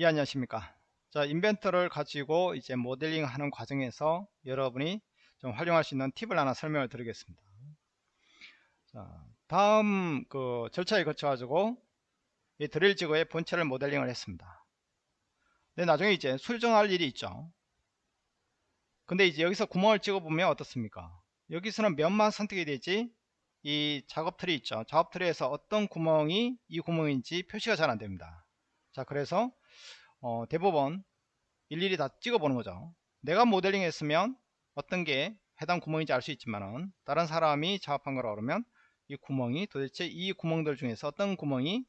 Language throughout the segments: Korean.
예, 안녕하십니까. 자, 인벤터를 가지고 이제 모델링 하는 과정에서 여러분이 좀 활용할 수 있는 팁을 하나 설명을 드리겠습니다. 자, 다음 그 절차에 거쳐 가지고 이 드릴 지구의 본체를 모델링을 했습니다. 근데 나중에 이제 수정할 일이 있죠. 근데 이제 여기서 구멍을 찍어 보면 어떻습니까? 여기서는 몇만 선택이 되지 이 작업 틀이 있죠. 작업 틀에서 어떤 구멍이 이 구멍인지 표시가 잘 안됩니다. 자 그래서 어, 대부분 일일이 다 찍어보는 거죠. 내가 모델링 했으면 어떤 게 해당 구멍인지 알 수 있지만은 다른 사람이 작업한 거라 그러면 이 구멍이 도대체 이 구멍들 중에서 어떤 구멍이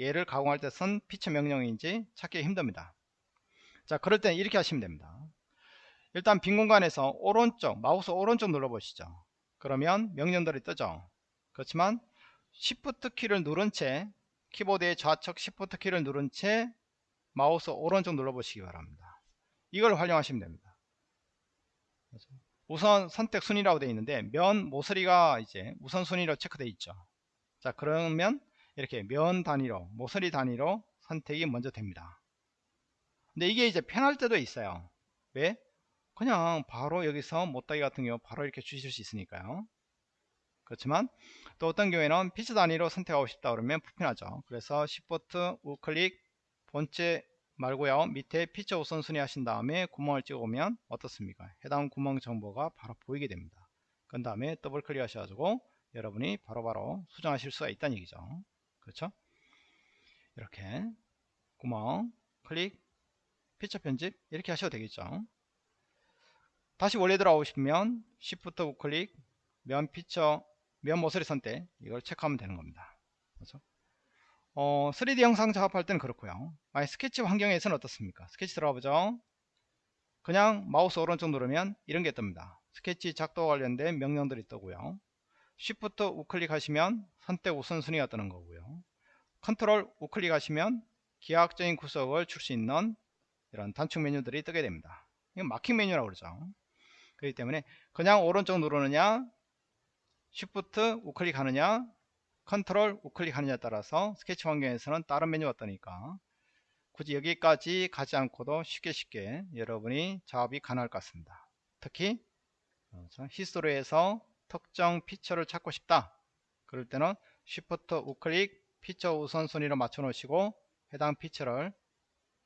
얘를 가공할 때 쓴 피처 명령인지 찾기 힘듭니다. 자 그럴 때는 이렇게 하시면 됩니다. 일단 빈 공간에서 오른쪽 마우스 오른쪽 눌러 보시죠. 그러면 명령들이 뜨죠. 그렇지만 Shift 키를 누른 채 키보드의 좌측 Shift 키를 누른 채 마우스 오른쪽 눌러보시기 바랍니다. 이걸 활용하시면 됩니다. 우선 선택 순위라고 되어 있는데 면 모서리가 이제 우선순위로 체크되어 있죠. 자 그러면 이렇게 면 단위로 모서리 단위로 선택이 먼저 됩니다. 근데 이게 이제 편할 때도 있어요. 왜? 그냥 바로 여기서 못다기 같은 경우 바로 이렇게 주실 수 있으니까요. 그렇지만 또 어떤 경우에는 피치 단위로 선택하고 싶다 그러면 불편하죠. 그래서 Shift 우클릭 본체 말고요. 밑에 피처 우선순위 하신 다음에 구멍을 찍어보면 어떻습니까? 해당 구멍 정보가 바로 보이게 됩니다. 그 다음에 더블 클릭 하셔가지고 여러분이 바로바로 바로 수정하실 수가 있다는 얘기죠. 그렇죠? 이렇게 구멍 클릭 피처 편집 이렇게 하셔도 되겠죠. 다시 원래 싶으면 Shift 우클릭 면 피처 면 모서리 선택 이걸 체크하면 되는 겁니다. 그렇죠? 어, 3D 형상 작업할 때는 그렇고요. 만약 스케치 환경에서는 어떻습니까? 스케치 들어가 보죠. 그냥 마우스 오른쪽 누르면 이런 게 뜹니다. 스케치 작도 관련된 명령들이 뜨고요. Shift 우클릭 하시면 선택 우선순위가 뜨는 거고요. 컨트롤 우클릭 하시면 기하학적인 구속을 줄 수 있는 이런 단축 메뉴들이 뜨게 됩니다. 이건 marking 메뉴라고 그러죠. 그렇기 때문에 그냥 오른쪽 누르느냐 Shift 우클릭 하느냐 컨트롤 우클릭 하느냐에 따라서 스케치 환경에서는 다른 메뉴가 뜨니까. 굳이 여기까지 가지 않고도 쉽게 쉽게 여러분이 작업이 가능할 것 같습니다. 특히 history에서 특정 feature를 찾고 싶다. 그럴 때는 Shift 우클릭 피처 우선순위로 맞춰 놓으시고 해당 피처를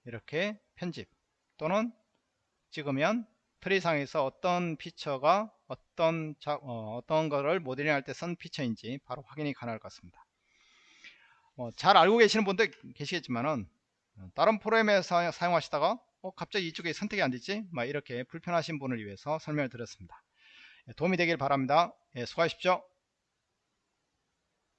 이렇게 편집. 또는 찍으면 트리상에서 어떤 피처가 어떤 자, 어, 떤 거를 모델링 할 때 쓴 피처인지 바로 확인이 가능할 것 같습니다. 어, 잘 알고 계시는 분들 계시겠지만은 어, 다른 프로그램에서 사용하시다가 어, 갑자기 이쪽에 선택이 안 되지? 막 이렇게 불편하신 분을 위해서 설명을 드렸습니다. 예, 도움이 되길 바랍니다. 예, 수고하십시오